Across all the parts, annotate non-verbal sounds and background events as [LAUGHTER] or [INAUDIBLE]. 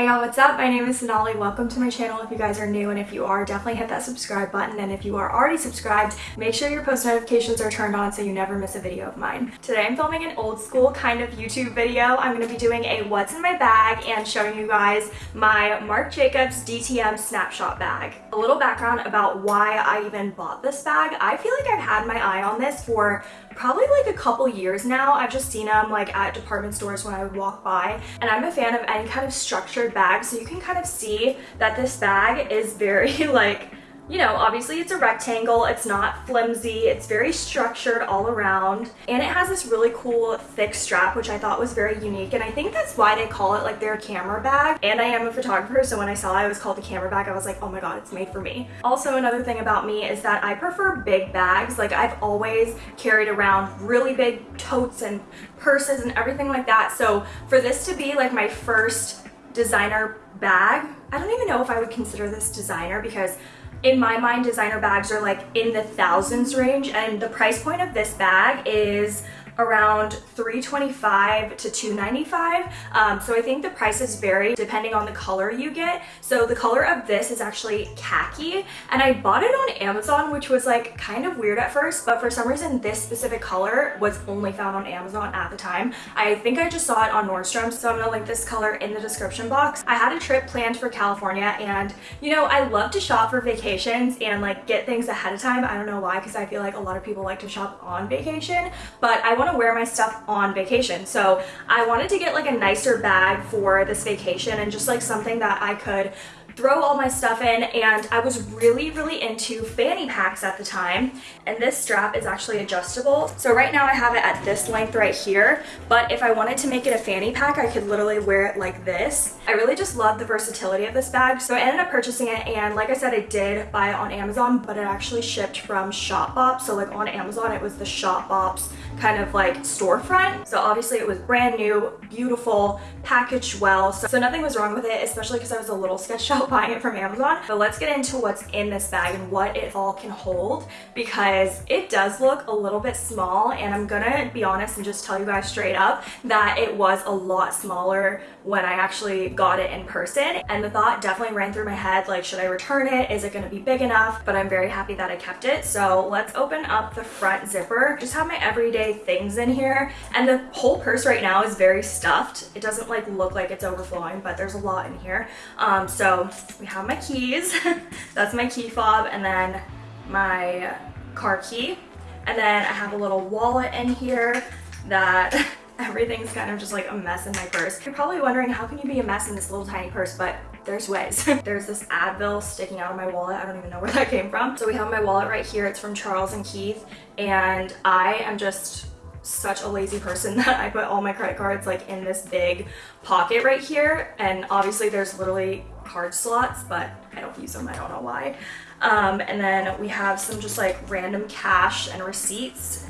Hey y'all, what's up? My name is Sonali. Welcome to my channel if you guys are new and if you are, definitely hit that subscribe button and if you are already subscribed, make sure your post notifications are turned on so you never miss a video of mine. Today I'm filming an old school kind of YouTube video. I'm going to be doing a what's in my bag and showing you guys my Marc Jacobs DTM snapshot bag. A little background about why I even bought this bag. I feel like I've had my eye on this for probably like a couple years now. I've just seen them like at department stores when I would walk by and I'm a fan of any kind of structured bag so you can kind of see that this bag is very [LAUGHS] like you know, obviously it's a rectangle, it's not flimsy, it's very structured all around, and it has this really cool thick strap, which I thought was very unique, and I think that's why they call it like their camera bag. And I am a photographer, so when I saw it was called a camera bag, I was like, oh my god, it's made for me. Also, another thing about me is that I prefer big bags. Like, I've always carried around really big totes and purses and everything like that, so for this to be like my first designer bag, I don't even know if I would consider this designer because in my mind, designer bags are like in the thousands range and the price point of this bag is around 325 to 295 um, so I think the prices vary depending on the color you get. So the color of this is actually khaki and I bought it on Amazon which was like kind of weird at first but for some reason this specific color was only found on Amazon at the time. I think I just saw it on Nordstrom so I'm gonna link this color in the description box. I had a trip planned for California and you know I love to shop for vacations and like get things ahead of time. I don't know why because I feel like a lot of people like to shop on vacation but I want to wear my stuff on vacation. So I wanted to get like a nicer bag for this vacation and just like something that I could throw all my stuff in and I was really really into fanny packs at the time and this strap is actually adjustable. So right now I have it at this length right here but if I wanted to make it a fanny pack I could literally wear it like this. I really just love the versatility of this bag so I ended up purchasing it and like I said I did buy it on Amazon but it actually shipped from Shopbop. So like on Amazon it was the Shopbop's kind of like storefront. So obviously it was brand new beautiful packaged well. So, so nothing was wrong with it especially because I was a little sketched [LAUGHS] out buying it from Amazon. But let's get into what's in this bag and what it all can hold because it does look a little bit small and I'm gonna be honest and just tell you guys straight up that it was a lot smaller when I actually got it in person and the thought definitely ran through my head like should I return it? Is it gonna be big enough? But I'm very happy that I kept it. So let's open up the front zipper. Just have my everyday things in here and the whole purse right now is very stuffed. It doesn't like look like it's overflowing but there's a lot in here. Um, so we have my keys. [LAUGHS] That's my key fob and then my car key. And then I have a little wallet in here that [LAUGHS] everything's kind of just like a mess in my purse. You're probably wondering how can you be a mess in this little tiny purse, but there's ways. [LAUGHS] there's this Advil sticking out of my wallet. I don't even know where that came from. So we have my wallet right here. It's from Charles and Keith. And I am just such a lazy person [LAUGHS] that I put all my credit cards like in this big pocket right here. And obviously there's literally card slots but I don't use them. I don't know why. Um, and then we have some just like random cash and receipts.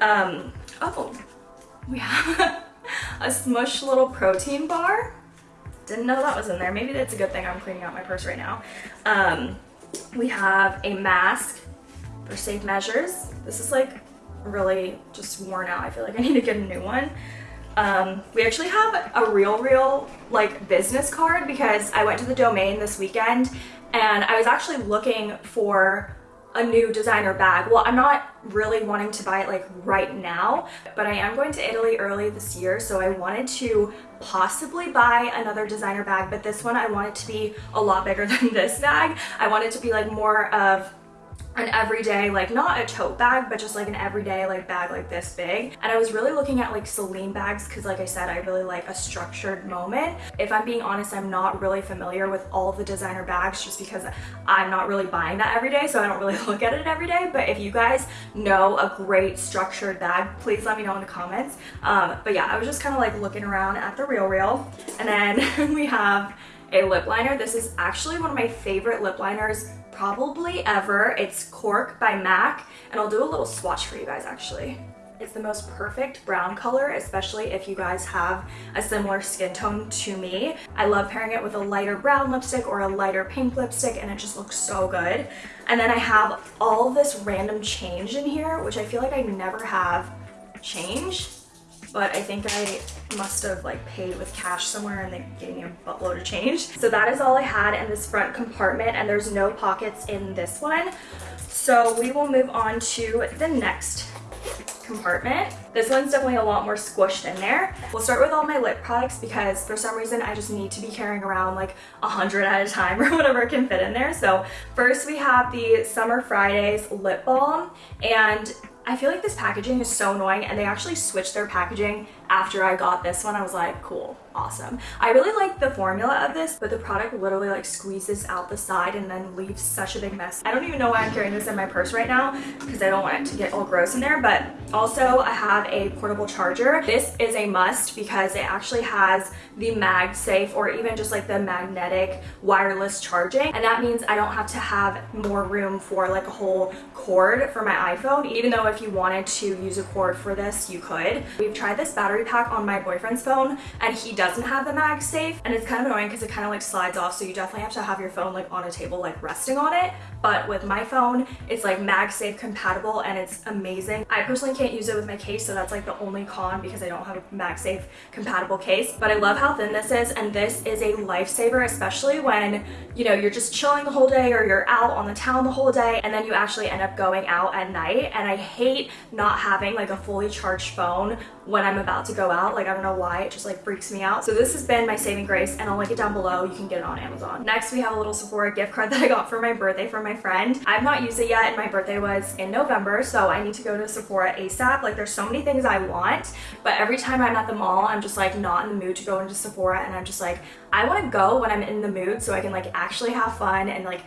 Um, oh we have [LAUGHS] a smush little protein bar. Didn't know that was in there. Maybe that's a good thing I'm cleaning out my purse right now. Um, we have a mask for safe measures. This is like really just worn out. I feel like I [LAUGHS] need to get a new one. Um, we actually have a real, real like business card because I went to the domain this weekend and I was actually looking for a new designer bag. Well, I'm not really wanting to buy it like right now, but I am going to Italy early this year, so I wanted to possibly buy another designer bag, but this one I want it to be a lot bigger [LAUGHS] than this bag. I want it to be like more of an everyday like not a tote bag but just like an everyday like bag like this big. And I was really looking at like Celine bags because like I said I really like a structured moment. If I'm being honest I'm not really familiar with all the designer bags just because I'm not really buying that every day so I don't really [LAUGHS] look at it every day. But if you guys know a great structured bag please let me know in the comments. Um, but yeah I was just kind of like looking around at the RealReal. And then [LAUGHS] we have a lip liner. This is actually one of my favorite lip liners probably ever. It's Cork by MAC, and I'll do a little swatch for you guys actually. It's the most perfect brown color, especially if you guys have a similar skin tone to me. I love pairing it with a lighter brown lipstick or a lighter pink lipstick and it just looks so good. And then I have all this random change in here, which I feel like I never have change. but I think I must have like paid with cash somewhere and they gave me a buttload of change. So that is all I had in this front compartment and there's no pockets in this one. So we will move on to the next compartment. This one's definitely a lot more squished in there. We'll start with all my lip products because for some reason I just need to be carrying around like a hundred at a time [LAUGHS] or whatever can fit in there. So first we have the Summer Fridays lip balm and I feel like this packaging is so annoying and they actually switched their packaging after I got this one. I was like, cool, awesome. I really like the formula of this, but the product literally like squeezes out the side and then leaves such a big mess. I don't even know why I'm carrying this in my purse right now because I don't want it to get all gross in there, but also I have a portable charger. This is a must because it actually has the MagSafe or even just like the magnetic wireless charging. And that means I don't have to have more room for like a whole cord for my iPhone, even though if you wanted to use a cord for this, you could. We've tried this battery pack on my boyfriend's phone and he doesn't have the MagSafe and it's kind of annoying because it kind of like slides off so you definitely have to have your phone like on a table like resting on it but with my phone it's like MagSafe compatible and it's amazing. I personally can't use it with my case so that's like the only con because I don't have a MagSafe compatible case. But I love how thin this is and this is a lifesaver especially when you know you're just chilling the whole day or you're out on the town the whole day and then you actually end up going out at night. And I hate not having like a fully charged phone when I'm about to go out. Like I don't know why. It just like freaks me out. So this has been my saving grace and I'll link it down below. You can get it on Amazon. Next we have a little Sephora gift card [LAUGHS] that I got for my birthday from my friend. I've not used it yet and my birthday was in November so I need to go to Sephora ASAP like there's so many things I want but every time I'm at the mall I'm just like not in the mood to go into Sephora and I'm just like I want to go when I'm in the mood so I can like actually have fun and like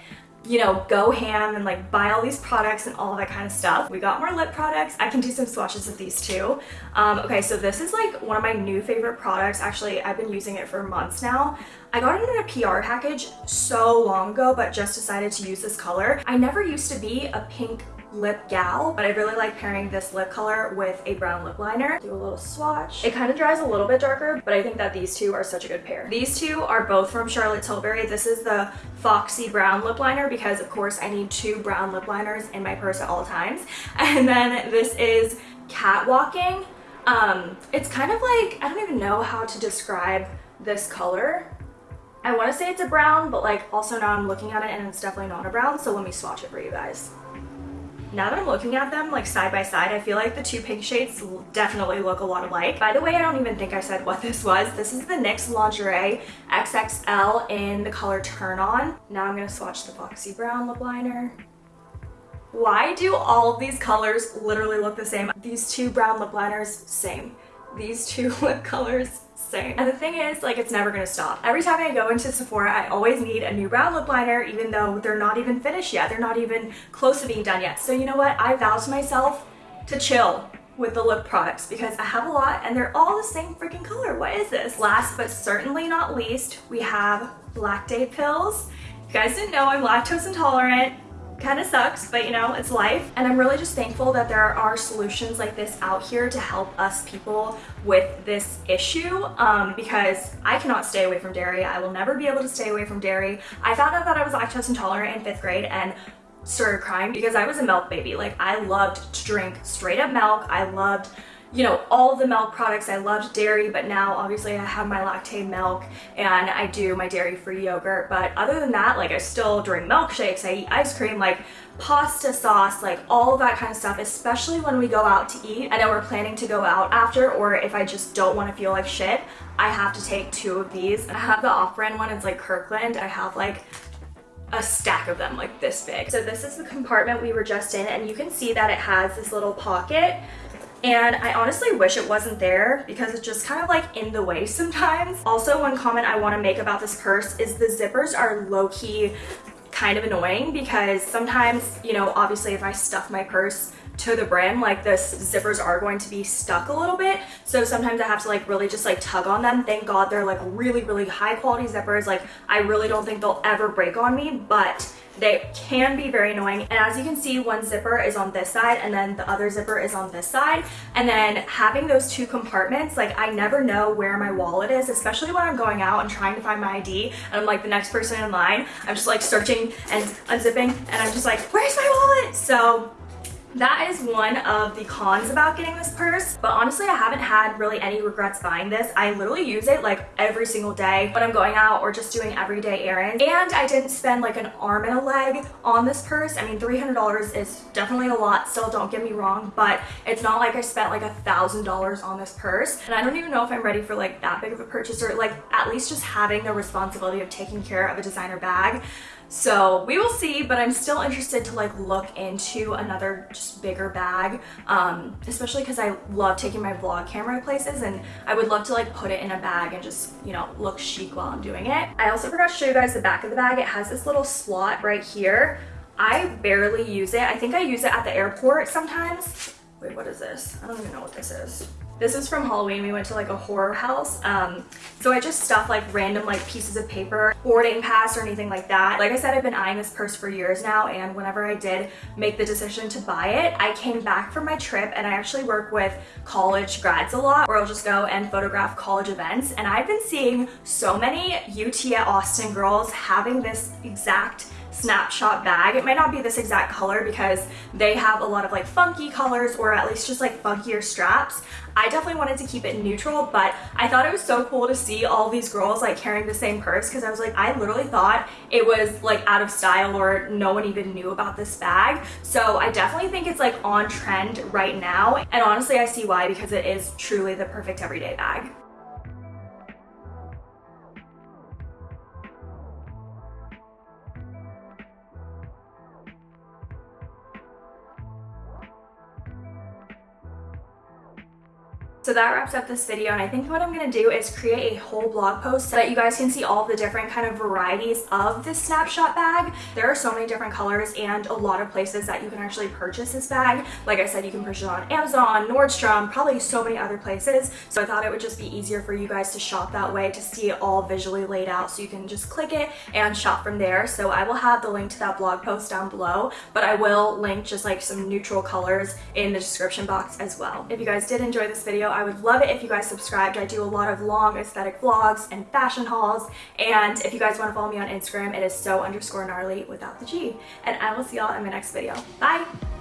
you know, go ham and like buy all these products and all that kind of stuff. We got more lip products. I can do some swatches of these too. Um, okay, so this is like one of my new favorite products. Actually, I've been using it for months now. I got it in a PR package so long ago, but just decided to use this color. I never used to be a pink lip gal, but I really like pairing this lip color with a brown lip liner. Do a little swatch. It kind of dries a little bit darker, but I think that these two are such a good pair. These two are both from Charlotte Tilbury. This is the Foxy Brown lip liner because of course I need two brown lip liners in my purse at all times. [LAUGHS] And then this is Catwalking. Um, it's kind of like, I don't even know how to describe this color. I want to say it's a brown, but like also now I'm looking at it and it's definitely not a brown. So let me swatch it for you guys. Now that I'm looking at them like side by side, I feel like the two pink shades definitely look a lot alike. By the way, I don't even think I said what this was. This is the NYX Lingerie XXL in the color Turn On. Now I'm gonna swatch the Foxy Brown lip liner. Why do all of these colors literally look the same? These two brown lip liners, same. These two [LAUGHS] lip colors, same. And the thing is, like, it's never gonna stop. Every time I go into Sephora, I always need a new brown lip liner, even though they're not even finished yet. They're not even close to being done yet. So you know what? I vow to myself to chill with the lip products because I have a lot and they're all the same freaking color. What is this? Last but certainly not least, we have Lactaid pills. If you guys didn't know I'm lactose intolerant kind of sucks, but you know, it's life. And I'm really just thankful that there are solutions like this out here to help us people with this issue um, because I cannot stay away from dairy. I will never be able to stay away from dairy. I found out that I was lactose intolerant in fifth grade and started crying because I was a milk baby. Like I loved to drink straight up milk. I loved you know, all the milk products. I loved dairy, but now obviously I have my Lactaid milk and I do my dairy-free yogurt. But other than that, like I still drink milkshakes, I eat ice cream, like pasta sauce, like all that kind of stuff, especially when we go out to eat. I know we're planning to go out after, or if I just don't want to feel like shit, I have to take two of these. I have the off-brand one, it's like Kirkland. I have like a stack of them like this big. So this is the compartment we were just in and you can see that it has this little pocket and I honestly wish it wasn't there because it's just kind of like in the way sometimes. Also, one comment I want to make about this purse is the zippers are low-key kind of annoying because sometimes, you know, obviously if I stuff my purse to the brim, like the zippers are going to be stuck a little bit. So sometimes I have to like really just like tug on them. Thank God they're like really, really high quality zippers. Like I really don't think they'll ever break on me, but they can be very annoying. And as you can see, one zipper is on this side and then the other zipper is on this side. And then having those two compartments, like I never know where my wallet is, especially when I'm going out and trying to find my ID and I'm like the next person in line. I'm just like searching and unzipping and I'm just like, where's my wallet? So that is one of the cons about getting this purse but honestly I haven't had really any regrets buying this. I literally use it like every single day when I'm going out or just doing everyday errands. And I didn't spend like an arm and a leg on this purse. I mean $300 is definitely a lot still don't get me wrong but it's not like I spent like a thousand dollars on this purse. And I don't even know if I'm ready for like that big of a purchase or like at least just having the responsibility of taking care of a designer bag. So we will see, but I'm still interested to like look into another bigger bag, um, especially because I love taking my vlog camera places and I would love to like put it in a bag and just, you know, look chic while I'm doing it. I also forgot to show you guys the back of the bag. It has this little slot right here. I barely use it. I think I use it at the airport sometimes. Wait, what is this? I don't even know what this is. This is from Halloween. We went to like a horror house. Um, so I just stuffed like random like pieces of paper, boarding pass or anything like that. Like I said, I've been eyeing this purse for years now. And whenever I did make the decision to buy it, I came back from my trip and I actually work with college grads a lot where I'll just go and photograph college events. And I've been seeing so many UT at Austin girls having this exact snapshot bag. It might not be this exact color because they have a lot of like funky colors or at least just like funkier straps. I definitely wanted to keep it neutral, but I thought it was so cool to see all these girls like carrying the same purse because I was like, I literally thought it was like out of style or no one even knew about this bag. So I definitely think it's like on trend right now. And honestly, I see why because it is truly the perfect everyday bag. So that wraps up this video and I think what I'm going to do is create a whole blog post so that you guys can see all the different kind of varieties of this snapshot bag. There are so many different colors and a lot of places that you can actually purchase this bag. Like I said, you can purchase it on Amazon, Nordstrom, probably so many other places. So I thought it would just be easier for you guys to shop that way to see it all visually laid out so you can just click it and shop from there. So I will have the link to that blog post down below, but I will link just like some neutral colors in the description box as well. If you guys did enjoy this video, I would love it if you guys subscribed. I do a lot of long aesthetic vlogs and fashion hauls. And if you guys want to follow me on Instagram, it is so underscore gnarly without the G. And I will see y'all in my next video. Bye!